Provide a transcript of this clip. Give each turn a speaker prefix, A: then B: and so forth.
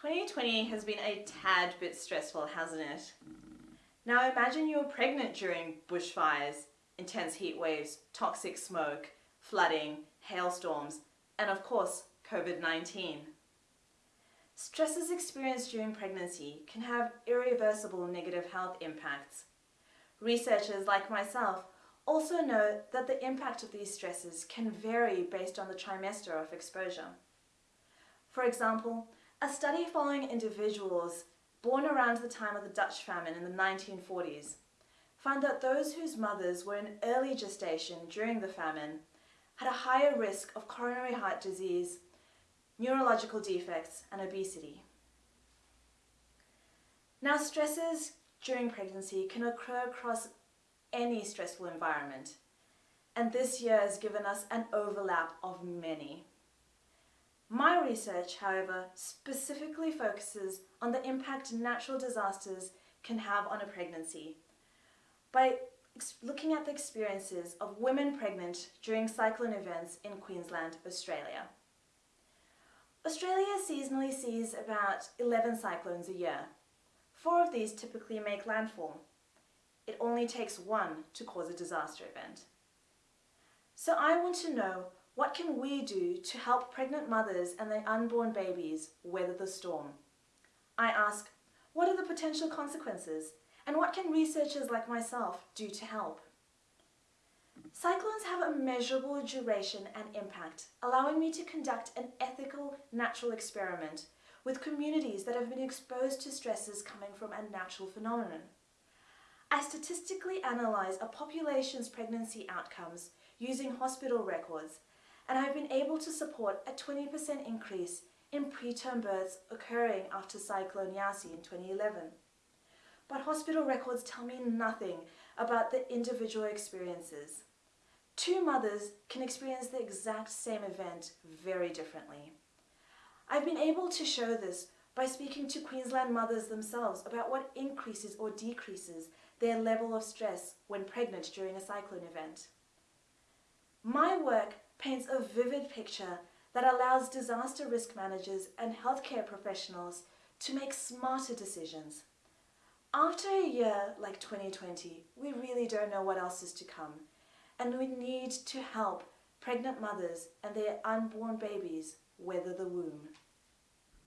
A: 2020 has been a tad bit stressful, hasn't it? Now imagine you're pregnant during bushfires, intense heat waves, toxic smoke, flooding, hailstorms, and of course, COVID-19. Stresses experienced during pregnancy can have irreversible negative health impacts. Researchers like myself also know that the impact of these stresses can vary based on the trimester of exposure. For example, a study following individuals born around the time of the Dutch famine in the 1940s found that those whose mothers were in early gestation during the famine had a higher risk of coronary heart disease, neurological defects and obesity. Now stresses during pregnancy can occur across any stressful environment and this year has given us an overlap of many. My research, however, specifically focuses on the impact natural disasters can have on a pregnancy by looking at the experiences of women pregnant during cyclone events in Queensland, Australia. Australia seasonally sees about 11 cyclones a year. Four of these typically make landfall. It only takes one to cause a disaster event. So I want to know what can we do to help pregnant mothers and their unborn babies weather the storm? I ask, what are the potential consequences and what can researchers like myself do to help? Cyclones have a measurable duration and impact, allowing me to conduct an ethical natural experiment with communities that have been exposed to stresses coming from a natural phenomenon. I statistically analyse a population's pregnancy outcomes using hospital records and I've been able to support a 20% increase in preterm births occurring after Cyclone Yasi in 2011. But hospital records tell me nothing about the individual experiences. Two mothers can experience the exact same event very differently. I've been able to show this by speaking to Queensland mothers themselves about what increases or decreases their level of stress when pregnant during a cyclone event. My work paints a vivid picture that allows disaster risk managers and healthcare professionals to make smarter decisions. After a year like 2020, we really don't know what else is to come, and we need to help pregnant mothers and their unborn babies weather the womb.